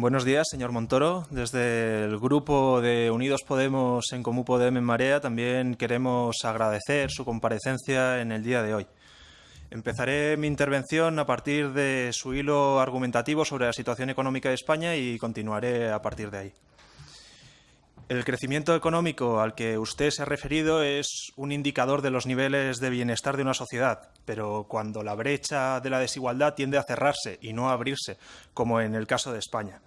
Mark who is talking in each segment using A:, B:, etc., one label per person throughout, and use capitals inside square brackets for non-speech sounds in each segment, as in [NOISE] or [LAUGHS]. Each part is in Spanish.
A: Buenos días, señor Montoro. Desde el grupo de Unidos Podemos en Comú Podemos en Marea también queremos agradecer su comparecencia en el día de hoy. Empezaré mi intervención a partir de su hilo argumentativo sobre la situación económica de España y continuaré a partir de ahí. El crecimiento económico al que usted se ha referido es un indicador de los niveles de bienestar de una sociedad, pero cuando la brecha de la desigualdad tiende a cerrarse y no a abrirse, como en el caso de España.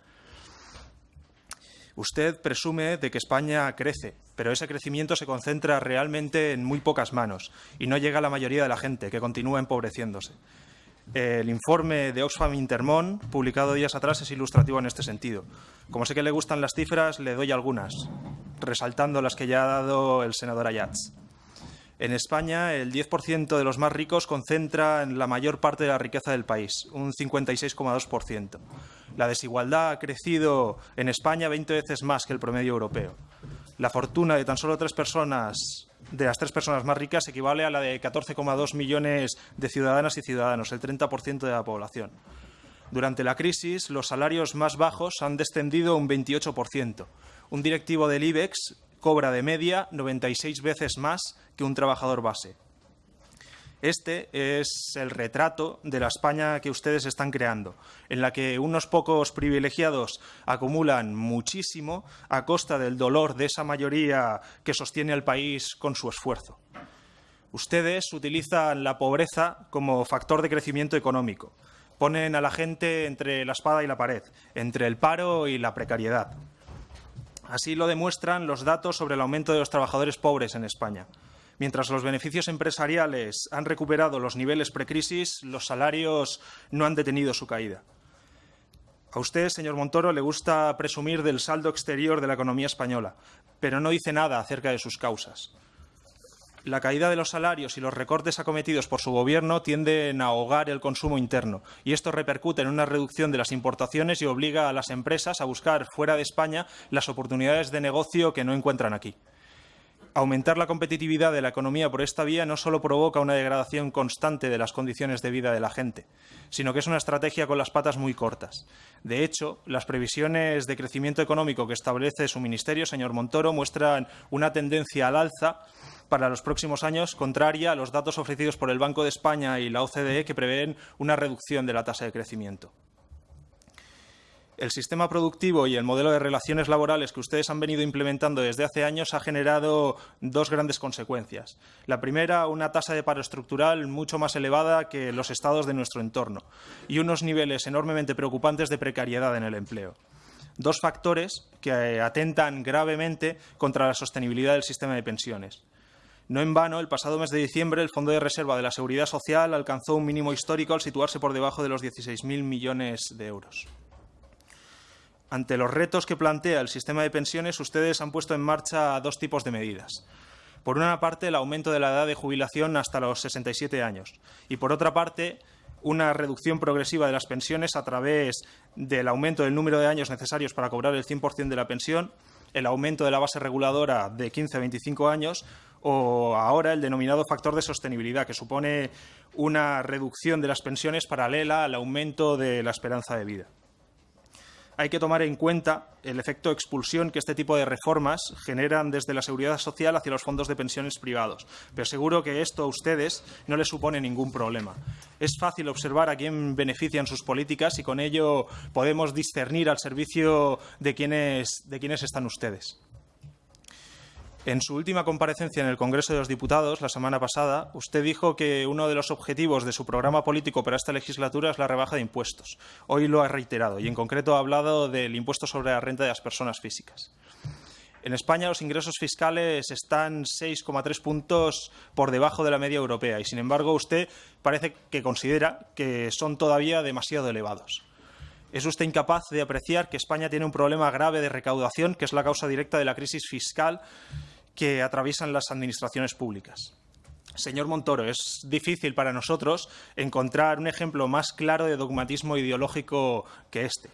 A: Usted presume de que España crece, pero ese crecimiento se concentra realmente en muy pocas manos y no llega a la mayoría de la gente, que continúa empobreciéndose. El informe de Oxfam Intermón, publicado días atrás, es ilustrativo en este sentido. Como sé que le gustan las cifras, le doy algunas, resaltando las que ya ha dado el senador Ayats. En España, el 10% de los más ricos concentra en la mayor parte de la riqueza del país, un 56,2%. La desigualdad ha crecido en España 20 veces más que el promedio europeo. La fortuna de tan solo tres personas de las tres personas más ricas equivale a la de 14,2 millones de ciudadanas y ciudadanos, el 30% de la población. Durante la crisis, los salarios más bajos han descendido un 28%. Un directivo del IBEX cobra de media 96 veces más que un trabajador base. Este es el retrato de la España que ustedes están creando, en la que unos pocos privilegiados acumulan muchísimo a costa del dolor de esa mayoría que sostiene al país con su esfuerzo. Ustedes utilizan la pobreza como factor de crecimiento económico. Ponen a la gente entre la espada y la pared, entre el paro y la precariedad. Así lo demuestran los datos sobre el aumento de los trabajadores pobres en España. Mientras los beneficios empresariales han recuperado los niveles precrisis, los salarios no han detenido su caída. A usted, señor Montoro, le gusta presumir del saldo exterior de la economía española, pero no dice nada acerca de sus causas. La caída de los salarios y los recortes acometidos por su gobierno tienden a ahogar el consumo interno y esto repercute en una reducción de las importaciones y obliga a las empresas a buscar fuera de España las oportunidades de negocio que no encuentran aquí aumentar la competitividad de la economía por esta vía no solo provoca una degradación constante de las condiciones de vida de la gente, sino que es una estrategia con las patas muy cortas. De hecho, las previsiones de crecimiento económico que establece su ministerio, señor Montoro, muestran una tendencia al alza para los próximos años contraria a los datos ofrecidos por el Banco de España y la OCDE que prevén una reducción de la tasa de crecimiento el sistema productivo y el modelo de relaciones laborales que ustedes han venido implementando desde hace años ha generado dos grandes consecuencias. La primera, una tasa de paro estructural mucho más elevada que los estados de nuestro entorno y unos niveles enormemente preocupantes de precariedad en el empleo. Dos factores que atentan gravemente contra la sostenibilidad del sistema de pensiones. No en vano, el pasado mes de diciembre, el Fondo de Reserva de la Seguridad Social alcanzó un mínimo histórico al situarse por debajo de los 16.000 millones de euros. Ante los retos que plantea el sistema de pensiones, ustedes han puesto en marcha dos tipos de medidas. Por una parte, el aumento de la edad de jubilación hasta los 67 años y, por otra parte, una reducción progresiva de las pensiones a través del aumento del número de años necesarios para cobrar el 100% de la pensión, el aumento de la base reguladora de 15 a 25 años o ahora el denominado factor de sostenibilidad, que supone una reducción de las pensiones paralela al aumento de la esperanza de vida hay que tomar en cuenta el efecto expulsión que este tipo de reformas generan desde la seguridad social hacia los fondos de pensiones privados. Pero seguro que esto a ustedes no les supone ningún problema. Es fácil observar a quién benefician sus políticas y con ello podemos discernir al servicio de quiénes, de quiénes están ustedes. En su última comparecencia en el Congreso de los Diputados, la semana pasada, usted dijo que uno de los objetivos de su programa político para esta legislatura es la rebaja de impuestos. Hoy lo ha reiterado y, en concreto, ha hablado del impuesto sobre la renta de las personas físicas. En España los ingresos fiscales están 6,3 puntos por debajo de la media europea y, sin embargo, usted parece que considera que son todavía demasiado elevados. ¿Es usted incapaz de apreciar que España tiene un problema grave de recaudación, que es la causa directa de la crisis fiscal que atraviesan las administraciones públicas. Señor Montoro, es difícil para nosotros encontrar un ejemplo más claro de dogmatismo ideológico que este.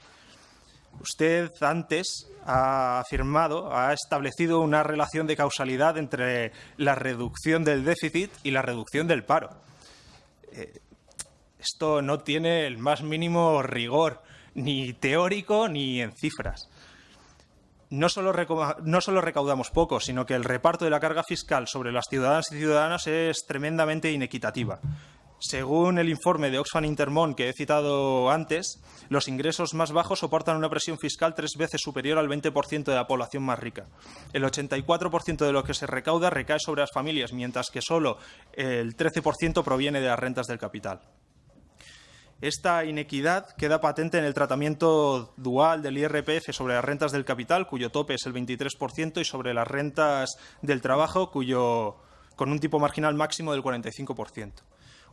A: Usted antes ha afirmado, ha establecido una relación de causalidad entre la reducción del déficit y la reducción del paro. Eh, esto no tiene el más mínimo rigor ni teórico ni en cifras. No solo, recaudamos poco, sino que el reparto de la carga fiscal sobre las ciudadanas y ciudadanos es tremendamente inequitativa. Según el informe de Oxfam Intermón que he citado antes, los ingresos más bajos soportan una presión fiscal tres veces superior al 20% de la población más rica. El 84% de lo que se recauda recae sobre las familias, mientras que solo el 13% proviene de las rentas del capital. Esta inequidad queda patente en el tratamiento dual del IRPF sobre las rentas del capital, cuyo tope es el 23%, y sobre las rentas del trabajo, cuyo, con un tipo marginal máximo del 45%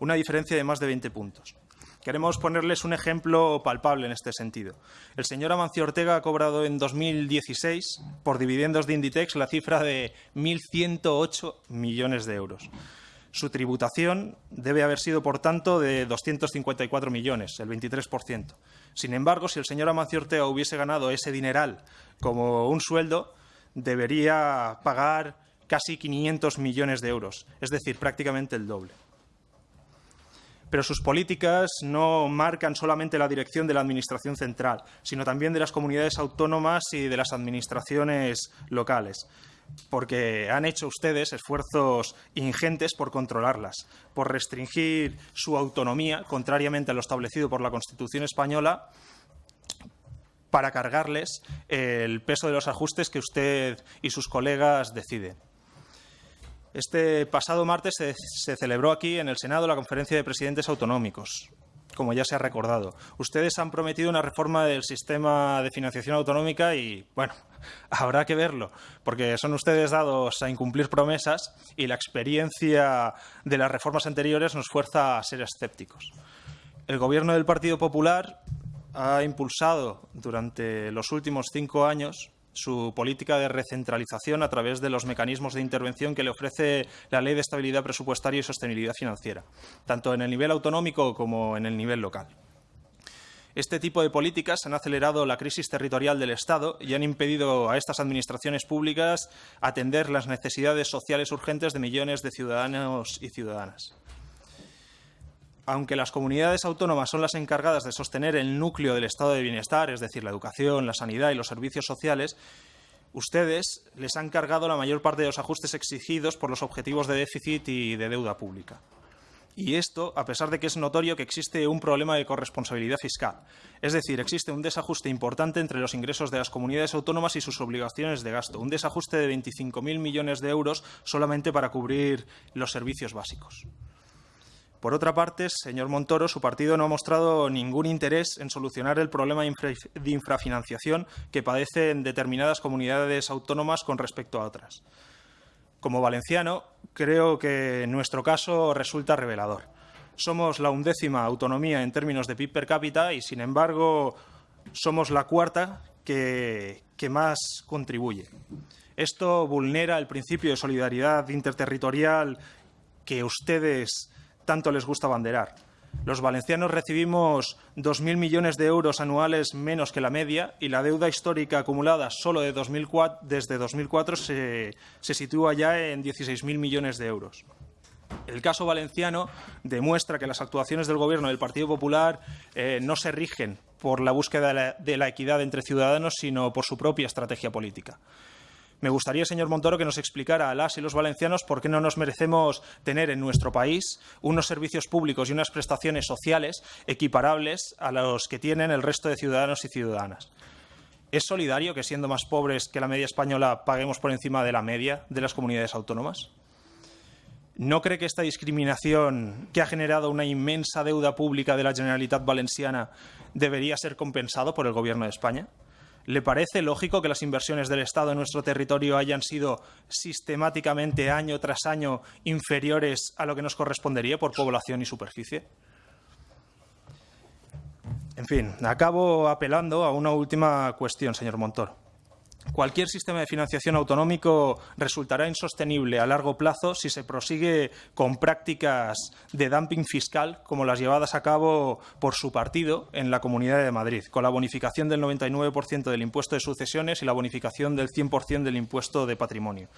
A: una diferencia de más de 20 puntos. Queremos ponerles un ejemplo palpable en este sentido. El señor Amancio Ortega ha cobrado en 2016 por dividendos de Inditex la cifra de 1.108 millones de euros. Su tributación debe haber sido, por tanto, de 254 millones, el 23%. Sin embargo, si el señor Amancio Ortega hubiese ganado ese dineral como un sueldo, debería pagar casi 500 millones de euros, es decir, prácticamente el doble pero sus políticas no marcan solamente la dirección de la Administración central, sino también de las comunidades autónomas y de las administraciones locales porque han hecho ustedes esfuerzos ingentes por controlarlas, por restringir su autonomía, contrariamente a lo establecido por la Constitución española, para cargarles el peso de los ajustes que usted y sus colegas deciden. Este pasado martes se, celebró aquí en el Senado la conferencia de presidentes autonómicos como ya se ha recordado. Ustedes han prometido una reforma del sistema de financiación autonómica y, bueno, [LAUGHS] habrá que verlo, porque son ustedes dados a incumplir promesas y la experiencia de las reformas anteriores nos fuerza a ser escépticos. El Gobierno del Partido Popular ha impulsado durante los últimos cinco años su política de recentralización a través de los mecanismos de intervención que le ofrece la Ley de Estabilidad Presupuestaria y Sostenibilidad Financiera, tanto en el nivel autonómico como en el nivel local. Este tipo de políticas han acelerado la crisis territorial del Estado y han impedido a estas administraciones públicas atender las necesidades sociales urgentes de millones de ciudadanos y ciudadanas aunque las comunidades autónomas son las encargadas de sostener el núcleo del estado de bienestar, es decir, la educación, la sanidad y los servicios sociales, ustedes les han cargado la mayor parte de los ajustes exigidos por los objetivos de déficit y de deuda pública. Y esto, a pesar de que es notorio que existe un problema de corresponsabilidad fiscal. Es decir, existe un desajuste importante entre los ingresos de las comunidades autónomas y sus obligaciones de gasto. Un desajuste de 25.000 millones de euros solamente para cubrir los servicios básicos. Por otra parte, señor Montoro, su partido no ha mostrado ningún interés en solucionar el problema de infrafinanciación que padecen determinadas comunidades autónomas con respecto a otras. Como valenciano, creo que nuestro caso resulta revelador. Somos la undécima autonomía en términos de PIB per cápita y, sin embargo, somos la cuarta que, más contribuye. Esto vulnera el principio de solidaridad interterritorial que ustedes tanto les gusta banderar. Los valencianos recibimos 2.000 millones de euros anuales menos que la media y la deuda histórica acumulada solo de 2004, desde 2004 se, se sitúa ya en 16.000 millones de euros. El caso valenciano demuestra que las actuaciones del Gobierno del Partido Popular eh, no se rigen por la búsqueda de la equidad entre ciudadanos, sino por su propia estrategia política. Me gustaría, señor Montoro, que nos explicara a las y los valencianos por qué no nos merecemos tener en nuestro país unos servicios públicos y unas prestaciones sociales equiparables a los que tienen el resto de ciudadanos y ciudadanas. ¿Es solidario que, siendo más pobres que la media española, paguemos por encima de la media de las comunidades autónomas? ¿No cree que esta discriminación, que ha generado una inmensa deuda pública de la Generalitat Valenciana, debería ser compensado por el Gobierno de España? ¿Le parece lógico que las inversiones del Estado en nuestro territorio hayan sido sistemáticamente año tras año inferiores a lo que nos correspondería por población y superficie? En fin, acabo apelando a una última cuestión, señor Montoro. Cualquier sistema de financiación autonómico resultará insostenible a largo plazo si se prosigue con prácticas de dumping fiscal como las llevadas a cabo por su partido en la Comunidad de Madrid, con la bonificación del 99% del impuesto de sucesiones y la bonificación del 100% del impuesto de patrimonio.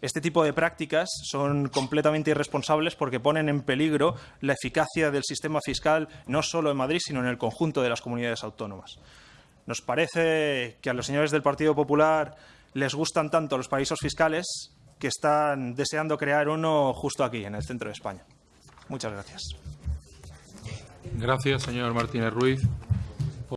A: Este tipo de prácticas son completamente irresponsables porque ponen en peligro la eficacia del sistema fiscal no solo en Madrid, sino en el conjunto de las comunidades autónomas. Nos parece que a los señores del Partido Popular les gustan tanto los paraísos fiscales que están deseando crear uno justo aquí, en el centro de España. Muchas gracias.
B: Gracias, señor Martínez Ruiz.